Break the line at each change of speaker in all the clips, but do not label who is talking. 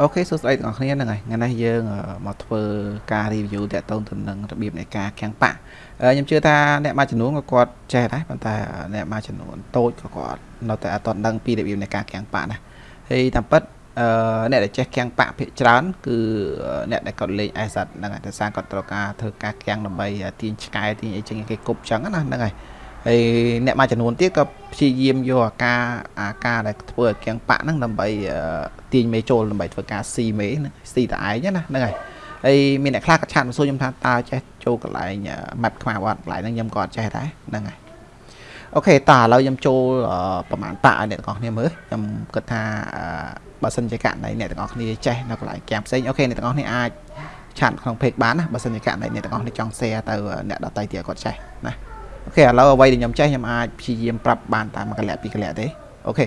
អូខេសួស្តីទាំងអស់គ្នាហ្នឹងហើយថ្ងៃនេះយើងមកធ្វើការ review តាក់ទងទៅនឹងរបៀបនៃការខាំងប៉ាក់ខ្ញុំជឿថាអ្នកមួយចំនួនក៏គាត់ចេះដែរប៉ុន្តែអ្នកមួយចំនួនតូចក៏គាត់នៅតែអត់ដឹងពីរបៀបនៃការខាំងប៉ាក់ដែរហើយតាមពិតអឺអ្នកដែលចេះខាំងប៉ាក់ភាគច្រើន គឺអ្នកដែលគាត់លេង asset ហ្នឹងហើយតែសារគាត់ត្រូវការធ្វើការខាំងដើម្បីទាញឆ្កែទាញអីចឹងគេគប់ចឹងណាហ្នឹងហើយ ហើយអ្នកមួយចំនួនទៀតក៏ព្យាយាមយកអាការអាការដែលធ្វើឲ្យគាំងប៉ាក់ហ្នឹងដើម្បីទាញមេចូលដើម្បីធ្វើការស៊ីមេស៊ីតឯងណាហ្នឹងហើយហើយមានអ្នកខ្លះក៏ chat មកសួរខ្ញុំថាតើចេះចូលកន្លែង map ខ្មៅអត់កន្លែងហ្នឹងខ្ញុំក៏អត់ចេះដែរហ្នឹងហើយ OK តើឥឡូវខ្ញុំចូលប្រហែលប៉ាក់ឲ្យអ្នកទាំងអស់គ្នាមើលខ្ញុំគិតថាបើសិនជាករណីអ្នកទាំងអស់គ្នាចេះនៅកន្លែងគាំងផ្សេង OK អ្នកទាំងអស់គ្នាអាច chat ក្នុង page បានណាបើសិនជាករណីអ្នកទាំងអស់គ្នាចង់ share ទៅអ្នកដទៃទៀតគាត់ចេះណា អូខេឥឡូវអ្វីដែលខ្ញុំចេះខ្ញុំអាចព្យាយាមប្រាប់បានតាមកលៈពីកលៈទេអូខេ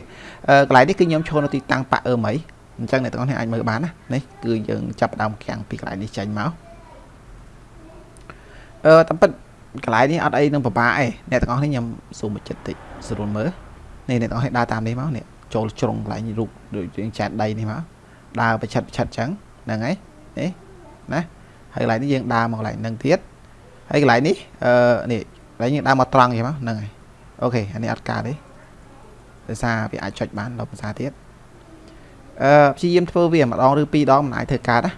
អឺកន្លែងនេះគឺខ្ញុំឈរនៅទីតាំងប៉ាអឺមីអញ្ចឹងអ្នកទាំងអស់គ្នាអាចមើលបានណានេះគឺយើងចាប់ដើមខាំងពីកន្លែងនេះចេញមកអឺតាមពិតកន្លែងនេះអត់អីនឹងពិបាកឯងអ្នកទាំងអស់គ្នាខ្ញុំស៊ូមមួយចិត្តតិចស្រួលមើលនេះអ្នកទាំងអស់គ្នាដើរតាមនេះមកនេះចូលជ្រុងកន្លែងរូបដូចយើងចែកដីនេះមកដើរប្រឆិតប្រឆិតអញ្ចឹងហ្នឹងហើយនេះណាហើយកន្លែងនេះយើងដើរមកកន្លែងហ្នឹងទៀតហើយកន្លែងនេះអឺនេះ ហើយយើងដើរមកត្រង់អញ្ចឹងហ្នឹងហើយអូខេអានេះអត់កើតទេដោយសារវាអាចចុចបានដល់ភាសាទៀតអឺព្យាយាមធ្វើវាម្ដងឬពីរដងមិនអាចធ្វើកើតណា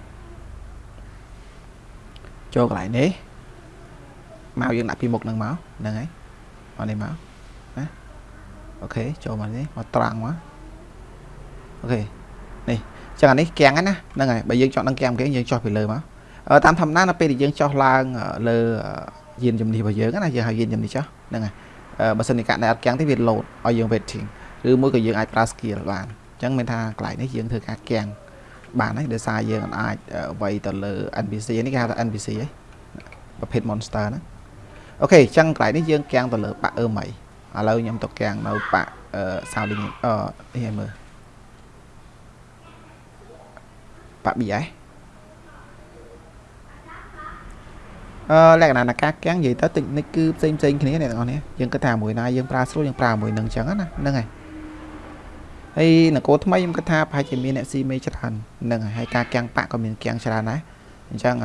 ចូលកន្លែងនេះមកយើងដាក់ពីមុខនឹងមកហ្នឹងហើយមកនេះមកណាអូខេចូលមកនេះមកត្រង់មកអូខេនេះចឹងអានេះគាំងណាហ្នឹងហើយបើយើងចង់ដឹងគាំងគេយើងចុះពីលើមកតាមធម្មតានៅពេលដែលយើងចុះឡើងលើ យានជំនិះរបស់យើងណាយើងហៅយានជំនិះចុះហ្នឹងហើយបើសិនជាកាក់ដែលអត់គាំងទេវា load ឲ្យយើង waiting ឬមួយក៏យើងអាចប្រើ skill បានអញ្ចឹងមានថាកន្លែងនេះយើងធ្វើការគាំងបានហើយដោយសារយើងអាចវាយទៅលើ NPC នេះគេហៅថា NPC ហ៎ប្រភេទ monster ណាអូខេអញ្ចឹងកន្លែងនេះយើងគាំងទៅលើបាក់អឺមីឥឡូវខ្ញុំទៅគាំងនៅបាក់អឺ sounding អឺនេះឲ្យមើលបាក់ BS លក្ខណៈនៃការកាំងនិយាយទៅតិចនិចគឺផ្សេងផ្សេងគ្នាអ្នកទាំងអស់នេះយើងគិតថាមួយណាយើងប្រើស្រួលយើងប្រើមួយនឹងអញ្ចឹងណាហ្នឹងហើយហើយនគរថ្មីខ្ញុំគិតថាប្រហែលជាមានអ្នកស៊ីមេច្រើនហ្នឹងហើយហើយការកាំងប៉ាក់ក៏មានកាំងច្រើនដែរអញ្ចឹង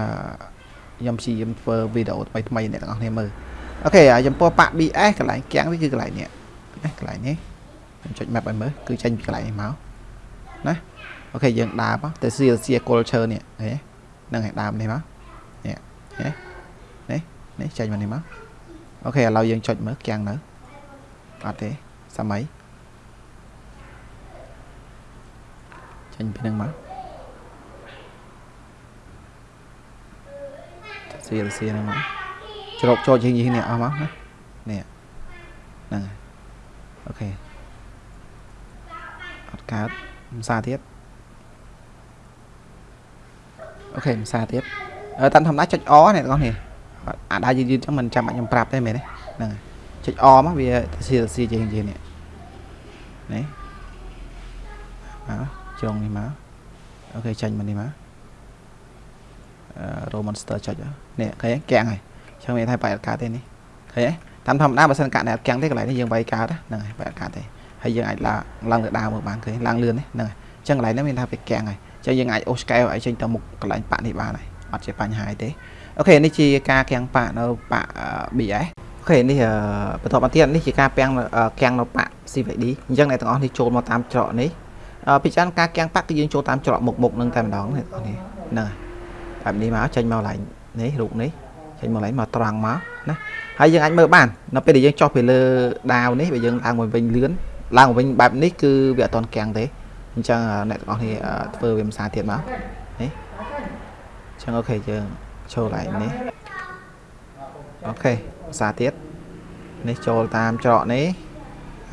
ខ្ញុំព្យាយាមធ្វើវីដេអូថ្មីថ្មីអ្នកទាំងអស់គ្នាមើលOK ចំពោះប៉ាក់ BS កន្លែងកាំងវាគឺកន្លែងនេះណាកន្លែងនេះខ្ញុំចុច map ឲ្យមើលគឺចេញពីកន្លែងនេះមកណា OK យើងដើរមកទៅ CLC culture នេះហ៎ហ្នឹងហើយដើមនេះមកនេះហ៎ នេះចេញមកនេះមក OK ឥឡូវយើងចុចមើលគាំងនៅអត់ទេសម័យចេញពីនឹងមកសៀលសៀនឹងមកជ្រោកចូលជាងនេះអស់មកណានេះហ្នឹងហើយអូខេអត់កើតភាសាទៀតអូខេភាសាទៀតតាមធម្មតាចុចអនេះបងប្អូន អាដើរយឺតយឺតចឹងមិនចាំបាច់ខ្ញុំប្រាប់ទេមែនទេហ្នឹងចុចអមកវាសៀសៀជាងជាងនេះនេះមកជ្រុងនេះមកអូខេចាញ់មកនេះមកអឺ row monster ចុចនេះឃើញកាំងហើយចឹងមានថាបាយអត់កើតទេនេះឃើញទេតាមធម្មតាបើសិនកាក់តែអត់កាំងទេកន្លែងនេះយើងវាយកើតហ្នឹងហើយបាយអត់កើតទេហើយយើងអាចឡើងឡើងទៅដើរមើលបានឃើញឡើងលឿននេះហ្នឹងហើយចឹងកន្លែងនេះមានថាវាកាំងហើយចឹងយើងអាចអូស scale ឲ្យចេញទៅមុខកន្លែងប៉ាក់នេះបានហើយអត់ជាបញ្ហាទេ អូខេនេះជាការកាំងប៉ាក់នៅប៉ាក់ BS អូខេនេះបន្តមកទៀតនេះជាការពាំងកាំងនៅប៉ាក់ CVD អញ្ចឹងអ្នកទាំងអស់នេះចូលមកតាមច្រកនេះពីច្រើនការកាំងប៉ាក់គឺយើងចូលតាមច្រកមុខមុខនឹងតែម្ដងអ្នកទាំងអស់នេះហ្នឹងហើយបែបនេះមកចេញមកឡើងនេះរូបនេះចេញមកឡើងមកត្រង់មកណាហើយយើងអាចមើលបាននៅពេលដែលយើងចុះពីលើដាវនេះបើយើងឡើងមកវិញលឿនឡើងមកវិញបែបនេះគឺវាអត់តន់កាំងទេអញ្ចឹងអ្នកទាំងអស់នេះធ្វើវាមិនសាទៀតមកនេះអញ្ចឹងអូខេយើង ចូលឡើងនេះអូខេភាសាទៀតនេះចូលតាមច្រកនេះ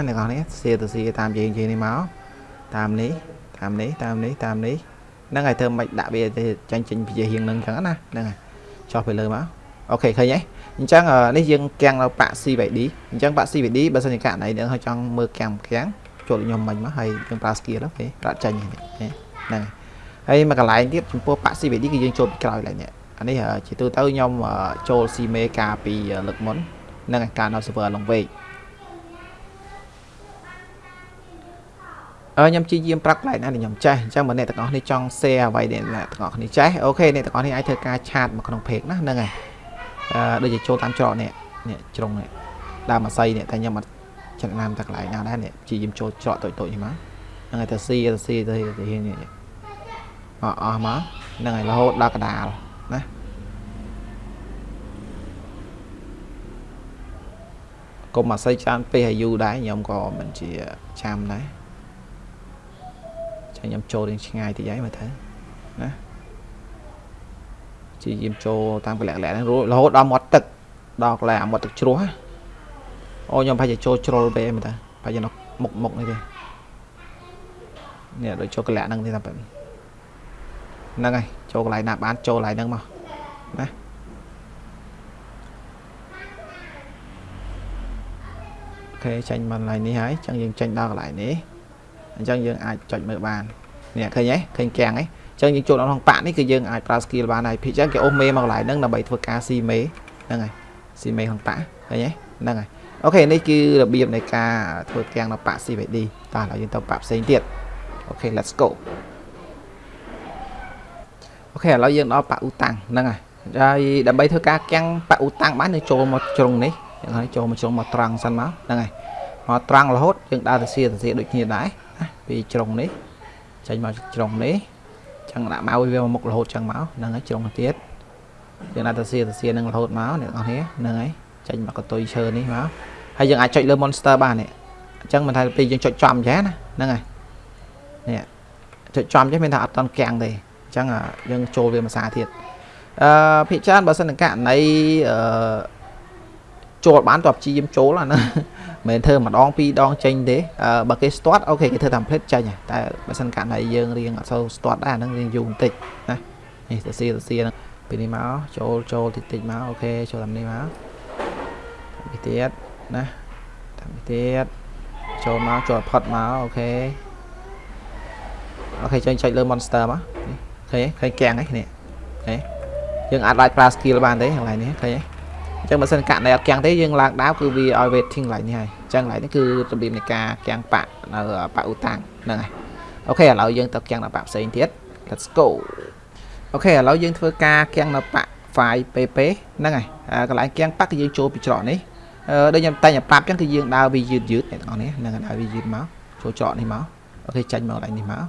អ្នកនរនេះសៀទៅសៀតាមយើងយើងនេះមកតាមនេះតាមនេះតាមនេះតាមនេះហ្នឹងហើយធ្វើមិនដាក់វាទៅចាញ់ចេញពីជាហៀងនឹងអញ្ចឹងណាហ្នឹងហើយចុះទៅលើមកអូខេឃើញទេអញ្ចឹងនេះយើងកាំងនៅប៉ាក់ CVD អញ្ចឹងប៉ាក់ CVD បើសិនជាករណីនឹងចង់មើលកាំងកាំងចូលខ្ញុំមិញមកហើយយើងប្រើ skill អូខេរត់ចាញ់ហ្នឹងហើយមកកន្លែងទៀតចំពោះប៉ាក់ CVD គឺយើងចូលពីក្រោយឡើងនេះ អានេះជាទូទៅខ្ញុំចូលស៊ីមេកាពីលើកមុននឹងការនៅ server ឡងវេកអឺខ្ញុំជាយាមប្រាប់កន្លែងណាដែលខ្ញុំចេះអញ្ចឹងបើអ្នកទាំងអស់នេះចង់ share អ្វីដែលអ្នកទាំងអស់នេះចេះអូខេអ្នកទាំងអស់នេះអាចធ្វើការឆាតមកក្នុង page ណាហ្នឹងហើយអឺដូចជាចូលតាមច្រកនេះនេះជ្រុងនេះដើមអាស័យនេះតែខ្ញុំអត់ចំណាំតែកន្លែងណាដែរនេះជាយាមចូលច្រកតូចតូចនេះមកហ្នឹងហើយទៅស៊ីទៅស៊ីទៅទៅនេះអស់អស់មកហ្នឹងហើយរហូតដល់កដាលណាកុំ អាស័យច្រើនពេកឲ្យយូរដែរខ្ញុំក៏មិនជាចាំដែរចាំខ្ញុំចូលរៀងឆ្ងាយតិចហើយមើលទៅណាជាយាមចូលតាមកលក្ខណៈហ្នឹងរហូតដល់មាត់ទឹកដល់កន្លែងមាត់ទឹកជ្រោះអូខ្ញុំប្រហែលជាចូលជ្រុលពេកមើលទៅប្រហែលជានៅមុខមុខនេះទេនេះដូចចូលកលៈហ្នឹងទេតែហ្នឹងហើយចូលកន្លែងណាបានចូលកន្លែងហ្នឹងមកណា ខេចាញ់មកកន្លែងនេះហើយអញ្ចឹងយើងចាញ់ដល់កន្លែងនេះអញ្ចឹងយើងអាចចុចមើលបាននេះឃើញទេឃើញកាំងទេអញ្ចឹងយើងចូលដល់ក្នុងប៉ាក់នេះគឺយើងអាចប្រើ skill បានហើយភិកអញ្ចឹងគេអូសមេមកកន្លែងហ្នឹងដើម្បីធ្វើការស៊ីមេហ្នឹងហើយស៊ីមេក្នុងប៉ាក់ឃើញទេហ្នឹងហើយអូខេនេះគឺរបៀបនៃការធ្វើកាំងនៅប៉ាក់ CVD តោះឥឡូវយើងទៅប៉ាក់ផ្សេងទៀតអូខេ let's go អូខេឥឡូវយើងដល់ប៉ាក់អ៊ូតាំងហ្នឹងហើយហើយដើម្បីធ្វើការកាំងប៉ាក់អ៊ូតាំងបានយើងចូលមកជ្រុងនេះ យ៉ាងហើយចូលមកជ្រុងមកត្រង់សិនមកហ្នឹងហើយមកត្រង់រហូតយើងដើរទៅសៀទៅសៀដូចគ្នាដែរណាពីជ្រុងនេះចេញមកជ្រុងនេះចឹងដាក់មកវាមកមុខរហូតចឹងមកហ្នឹងហើយជ្រុងទៀតយើងដាក់ទៅសៀទៅសៀនឹងរហូតមកអ្នកនរគ្នាហ្នឹងហើយចេញមកកតុយឈើនេះមកហើយយើងអាចចុចលើ monster បាននេះអញ្ចឹងមិនថាពេលយើងចុចចំចេះណាហ្នឹងហើយនេះចុចចំចេះមានថាអត់តន់កាំងទេអញ្ចឹងយើងចូលវាភាសាទៀតអឺភាគច្រើនបើសិនករណីអឺ ចូលបានតបជាយាមចូលអាហ្នឹងមិនធ្វើម្ដងពីរដងចេញទេបើគេ start អូខេគេធ្វើតាម plate ចេញតែបើសិនករណីយើងរៀងអត់សូវ start ដែរអាហ្នឹងរៀងយូរបន្តិចណានេះទៅសៀទៅសៀហ្នឹងពីនេះមកចូលចូលតិចតិចមកអូខេចូលតាមនេះមកតាមនេះទៀតណាតាមនេះទៀតចូលមកចូលផុតមកអូខេអូខេចេញចុចលើ monster មកឃើញឃើញកាំងហ្នឹងនេះឃើញយើងអាចដាក់ប្រើ skill បានទេកន្លែងនេះឃើញទេ អញ្ចឹងបើសិនកាក់ណែអត់កាំងទេយើងឡើងដាវគឺវាឲ្យ waiting កន្លែងនេះហើយអញ្ចឹងកន្លែងនេះគឺរបៀបនៃការកាំងបាក់នៅបាក់អ៊ូតាំងហ្នឹងហើយអូខេឥឡូវយើងទៅកាំងនៅបាក់ផ្សេងទៀត let's go អូខេឥឡូវយើងធ្វើការកាំងនៅបាក់ file pp ហ្នឹងហើយកន្លែងកាំងបាក់គឺយើងចូលពីច្រកនេះអឺដូចខ្ញុំតែងប្រាប់អញ្ចឹងគឺយើងដើរវាយឺតយឺតអ្នកទាំងអស់នេះហ្នឹងដើរវាយឺតមកចូលច្រកនេះមកអូខេចាញ់មកកន្លែងនេះមក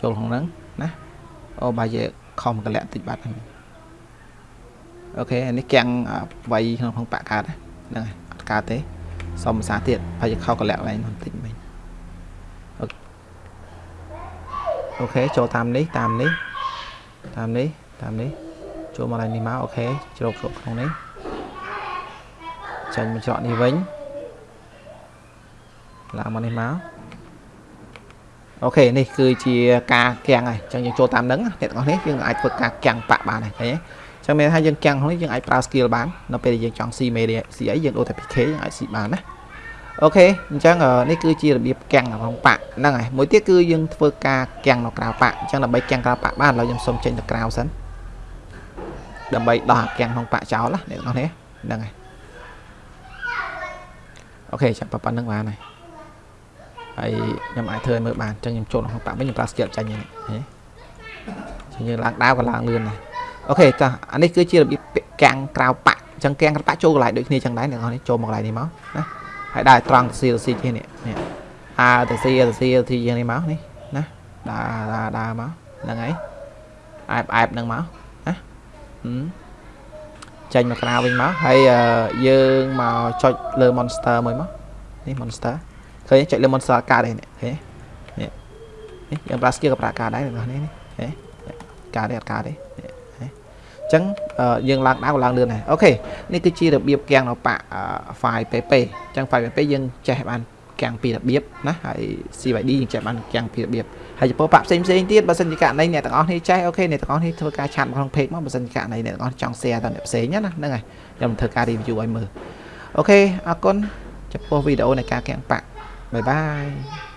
ចូលក្នុងហ្នឹងណាអូបាយយើងខំកលាក់តិចបាត់ហ្នឹង អូខេនេះកាំងវាយក្នុងក្នុងបាក់កើតហ្នឹងហើយអត់កើតទេសុំភាសាទៀតហើយខោកលាក់ឡើងបន្តិចមិញអូខេចូលតាមនេះតាមនេះតាមនេះតាមនេះចូលមកឡើងនេះមកអូខេជ្រោកជ្រោកក្នុងនេះចាញ់មកច្រកនេះវិញឡើងមកនេះមកអូខេនេះគឺជាការកាំងហើយអញ្ចឹងយើងចូលតាមហ្នឹងអ្នកទាំងអស់នេះយើងអាចធ្វើការកាំងបាក់បានហើយឃើញទេ ចឹងមានថាយើងកាំងនេះយើងអាចប្រើ skill បាននៅពេលដែលយើងចង់ស៊ី media ស៊ីអីយើងដូរតែ PK យើងអាចស៊ីបានណាអូខេអញ្ចឹងនេះគឺជារបៀបកាំងក្នុងប៉ាក់ហ្នឹងហើយមួយទៀតគឺយើងធ្វើការកាំងនៅក្រៅប៉ាក់អញ្ចឹងដើម្បីកាំងក្រៅប៉ាក់បានឥឡូវខ្ញុំសុំចេញទៅក្រៅសិនដើម្បីដោះអាកាំងក្នុងប៉ាក់ចោលណាអ្នកនរនេះហ្នឹងហើយអូខេចាំប៉ុណ្្នឹងបានហើយហើយខ្ញុំអាចធ្វើឲ្យមើលបានអញ្ចឹងខ្ញុំចូលក្នុងប៉ាក់វិញខ្ញុំប្រើ skill ចាញ់ហ្នឹងហ៎យើងឡើងដាវក៏ឡើងលឿនដែរ អូខេចាអានេះគឺជារបៀបកាំងក្រៅប៉ាក់អញ្ចឹងកាំងក្រៅប៉ាក់ចូលកន្លែងដូចគ្នាអញ្ចឹងដែរអ្នកនរនេះចូលមកកន្លែងនេះមកណាហើយដើរត្រង់ទៅស៊ីទៅស៊ីគ្នានេះនេះអើទៅស៊ីទៅស៊ីទៅយ៉ាងនេះមកនេះណាដើរដើរដើរមកហ្នឹងហើយអែបអែបហ្នឹងមកណាចេញមកក្រៅវិញមកហើយយើងមកចុចលើ monster មួយមកនេះ monster ឃើញចុចលើ monster កើតទេនេះឃើញនេះនេះយើងប្រើ skill ក៏ប្រើកើតដែរអ្នកនេះនេះឃើញកើតទេអត់កើតទេ ចឹងយើងឡើងដើរឡើងលឿនដែរ OK នេះគឺជារបៀបកាំងនៅប៉ាក់ file pp ចឹង file pp យើងចេះបានកាំងពីរបៀបណាហើយ CYD យើងចេះបានកាំងពីរបៀបហើយចំពោះប៉ាក់ផ្សេងផ្សេងទៀតបើសិនជាករណីអ្នកទាំងអស់នេះចេះ OK អ្នកទាំងអស់នេះធ្វើការ chat ក្នុង page មកបើសិនជាករណីអ្នកទាំងអស់ចង់ share ដល់អ្នកផ្សេងណាហ្នឹងហើយខ្ញុំធ្វើការ review ឲ្យមើល OKអរគុណចំពោះវីដេអូនៃការកាំងប៉ាក់បាយបាយ